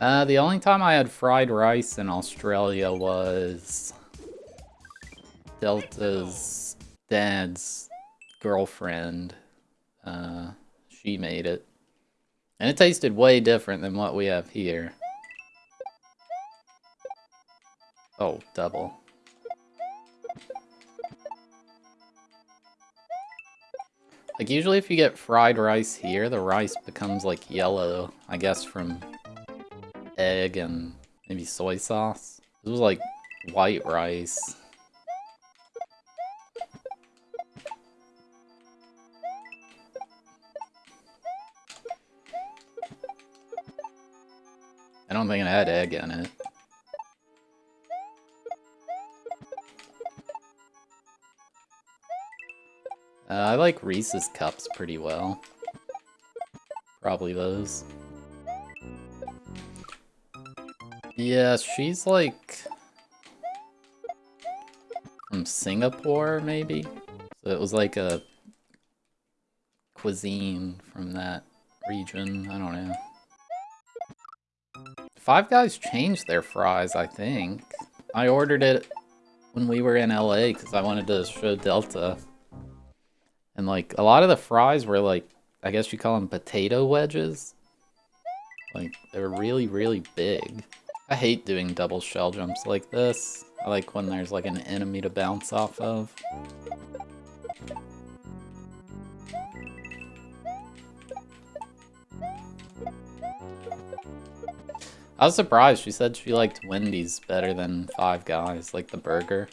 Uh, the only time I had fried rice in Australia was Delta's dad's girlfriend. Uh, she made it. And it tasted way different than what we have here. Oh, double. Like, usually if you get fried rice here, the rice becomes, like, yellow, I guess from egg and maybe soy sauce. This was, like, white rice. I don't think it had egg in it. Uh, I like Reese's cups pretty well. Probably those. Yeah, she's like... From Singapore, maybe? So it was like a cuisine from that region, I don't know. Five Guys changed their fries, I think. I ordered it when we were in LA because I wanted to show Delta and like a lot of the fries were like, I guess you call them potato wedges. Like they were really, really big. I hate doing double shell jumps like this. I like when there's like an enemy to bounce off of. I was surprised. She said she liked Wendy's better than Five Guys, like the burger.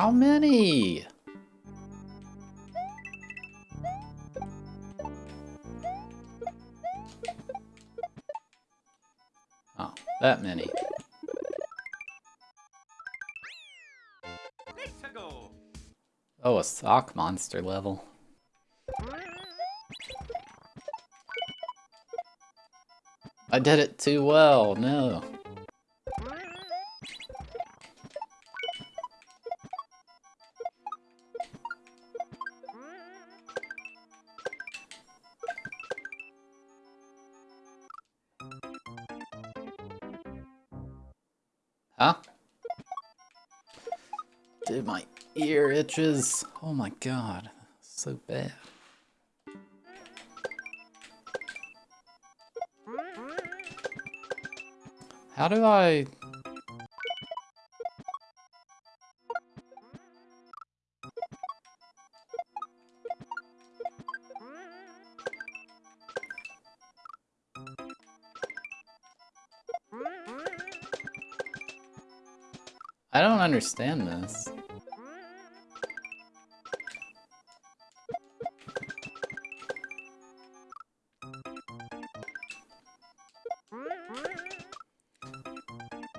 How many? Oh, that many. Oh, a sock monster level. I did it too well, no. Ear itches. Oh my god. So bad. How do I... I don't understand this.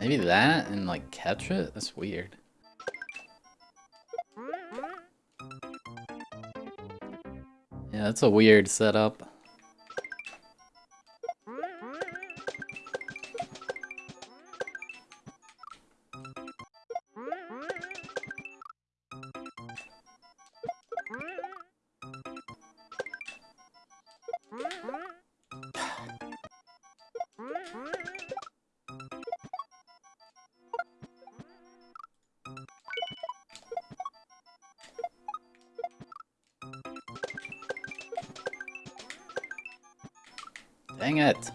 Maybe that and like catch it? That's weird. Yeah, that's a weird setup. Dang it.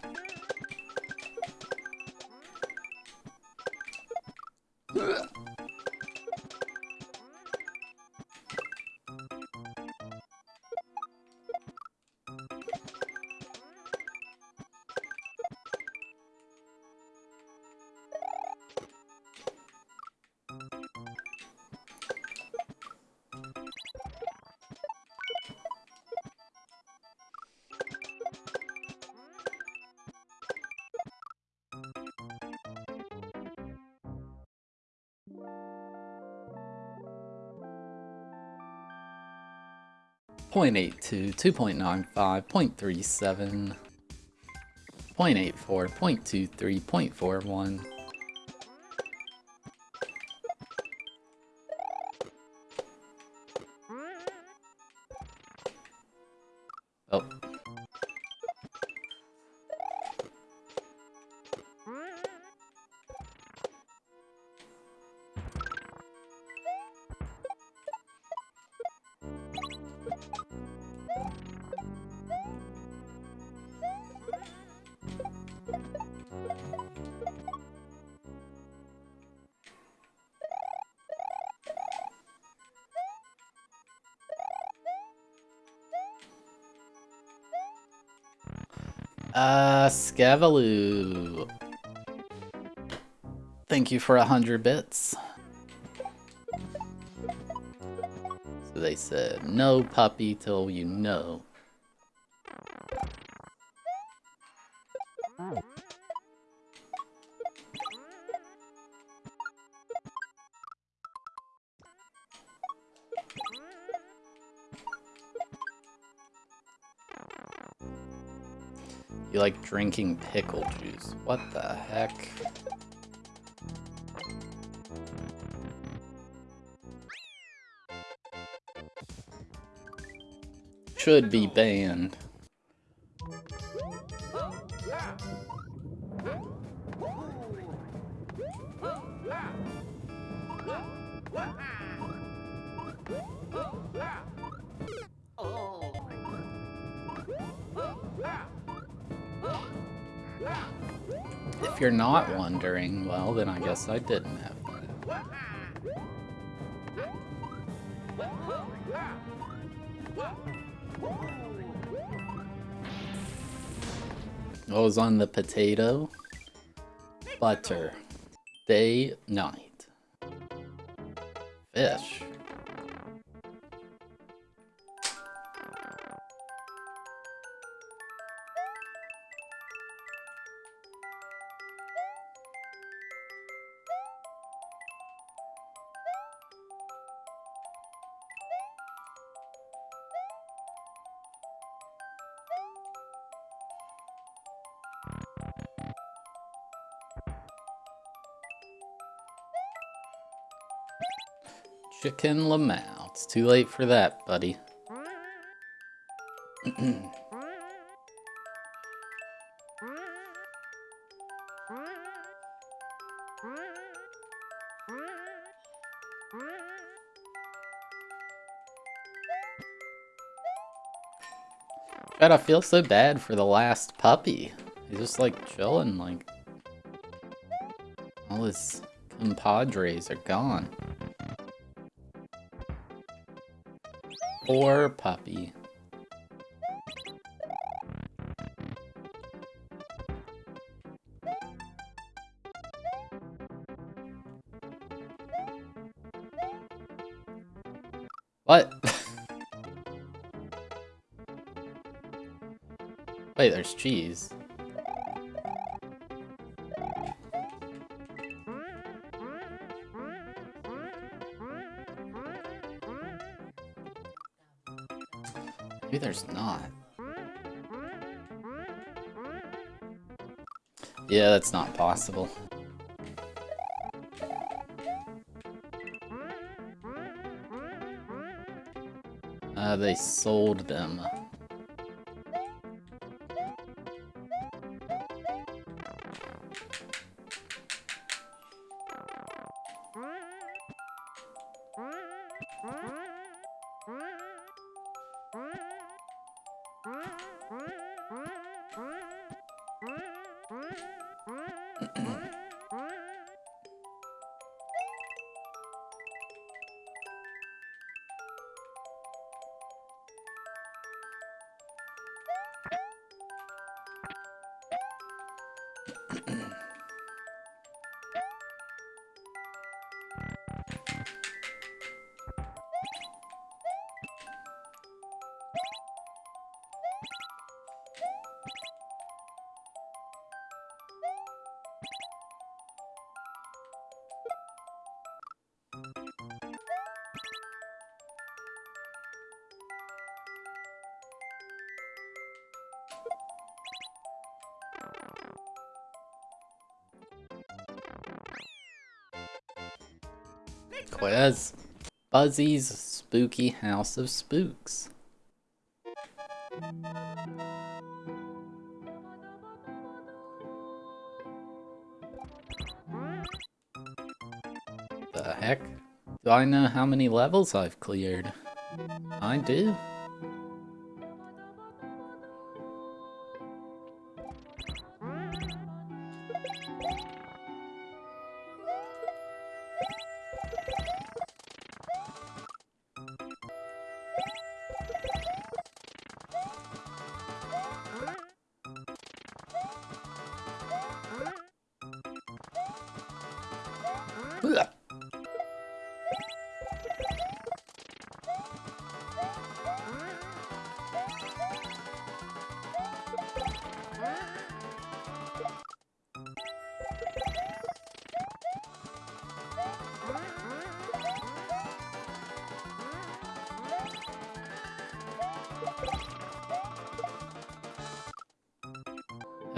0.82, 2.95, 0.37, 0.84, 0.23, 0.41. Uh, Scavaloo. Thank you for a hundred bits. So they said, no puppy till you know. You like drinking pickle juice. What the heck? Should be banned. If you're not wondering, well, then I guess I didn't have that. What was on the potato? Butter. Day, night. Fish. Chicken Lamau. It's too late for that, buddy. God, I feel so bad for the last puppy. He's just like chilling, like all his compadres are gone. Poor puppy. What? Wait, there's cheese. Maybe there's not. Yeah, that's not possible. Uh, they sold them. Quiz. Buzzy's Spooky House of Spooks. The heck? Do I know how many levels I've cleared? I do.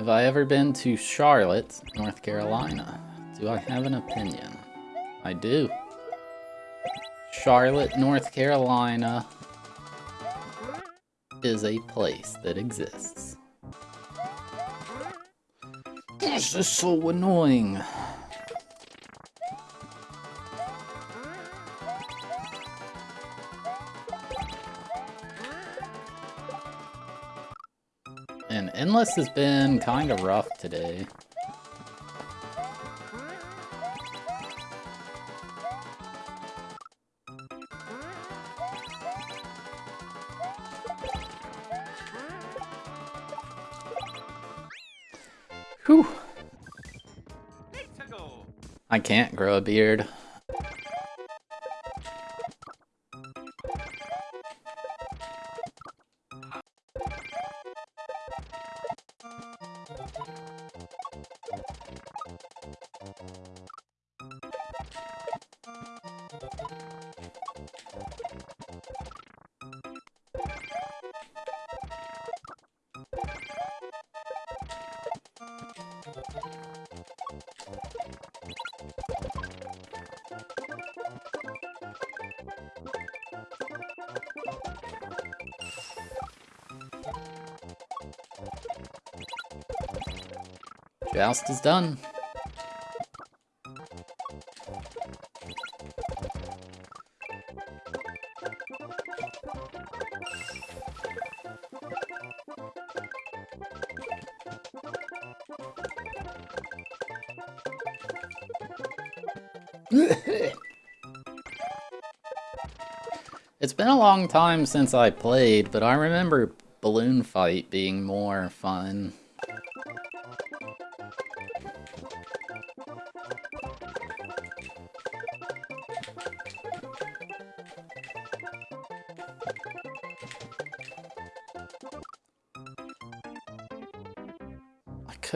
Have I ever been to Charlotte, North Carolina? Do I have an opinion? I do. Charlotte, North Carolina is a place that exists. This is so annoying. And Endless has been kind of rough today. Whew. I can't grow a beard. Joust is done. it's been a long time since I played, but I remember Balloon Fight being more fun.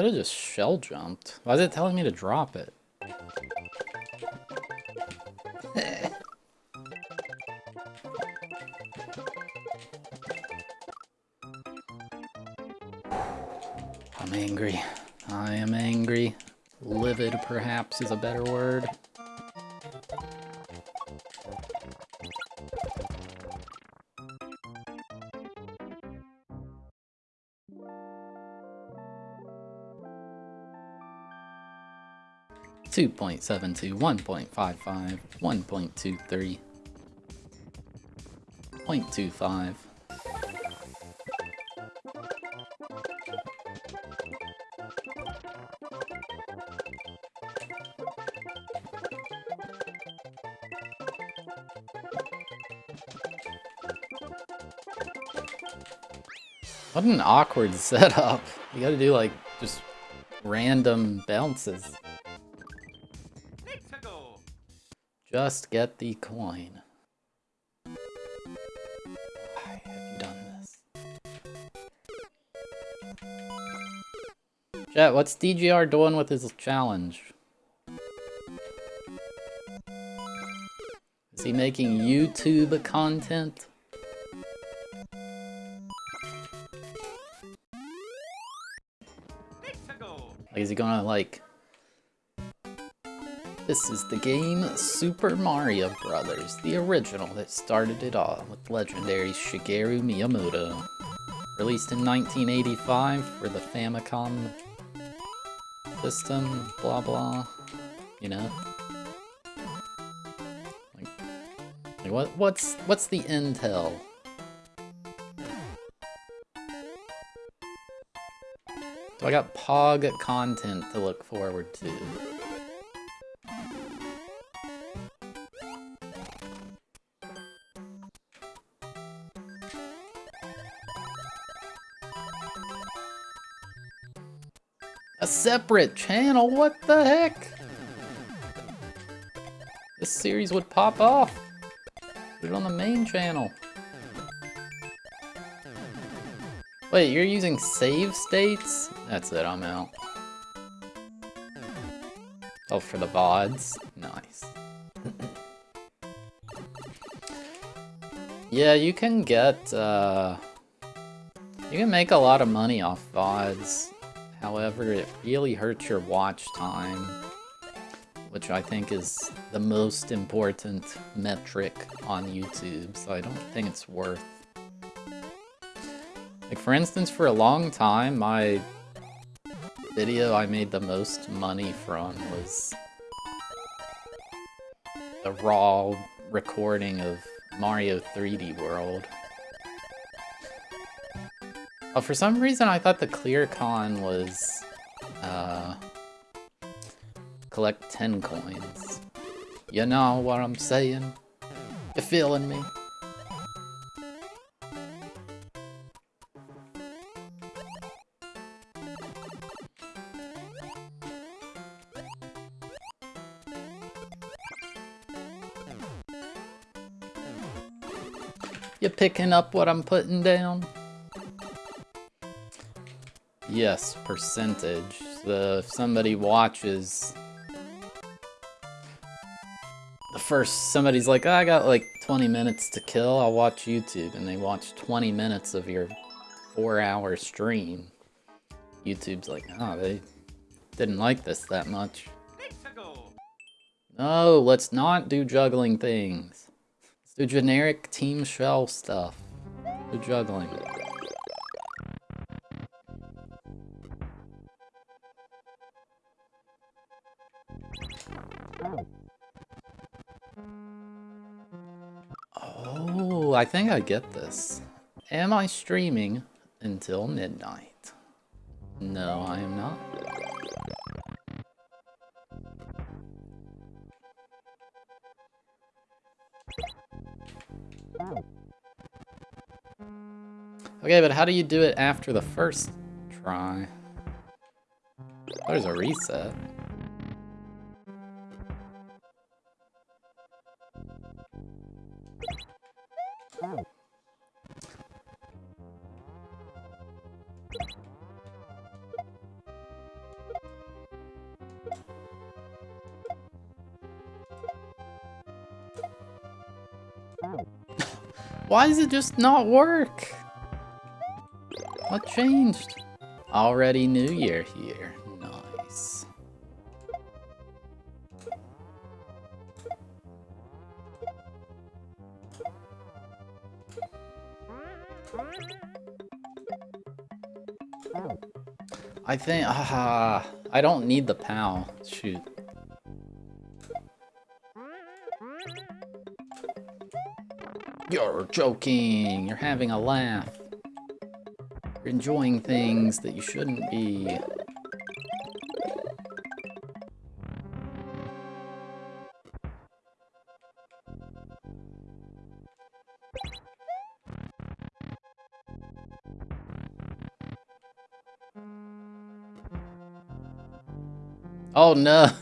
Could have just shell jumped. Why is it telling me to drop it? I'm angry. I am angry. Livid, perhaps, is a better word. 2.72, 1.55, 1.23, 0.25, What an awkward setup. You gotta do like just random bounces. Just get the coin. Why have you done this? Chat, what's DGR doing with his challenge? Is he making YouTube content? Like, is he gonna, like... This is the game Super Mario Brothers, the original that started it all with legendary Shigeru Miyamoto. Released in 1985 for the Famicom system, blah blah, you know? Like, what, what's, what's the intel? So I got POG content to look forward to. Separate channel? What the heck? This series would pop off. Put it on the main channel. Wait, you're using save states? That's it, I'm out. Oh, for the VODs? Nice. yeah, you can get, uh... You can make a lot of money off VODs. However, it really hurts your watch time, which I think is the most important metric on YouTube, so I don't think it's worth. Like, for instance, for a long time, my video I made the most money from was the raw recording of Mario 3D World. Oh, for some reason I thought the clear con was, uh, collect 10 coins. You know what I'm saying? You feeling me? You picking up what I'm putting down? Yes, percentage. So if somebody watches... The first, somebody's like, oh, I got like 20 minutes to kill, I'll watch YouTube. And they watch 20 minutes of your four hour stream. YouTube's like, oh, they didn't like this that much. No, let's not do juggling things. Let's do generic team shell stuff. Do juggling. I think I get this. Am I streaming until midnight? No, I am not. Okay, but how do you do it after the first try? There's a reset. Why does it just not work? What changed? Already New Year here. Nice. I think, ah, I don't need the POW. Shoot. You're joking. You're having a laugh. You're enjoying things that you shouldn't be. Oh no!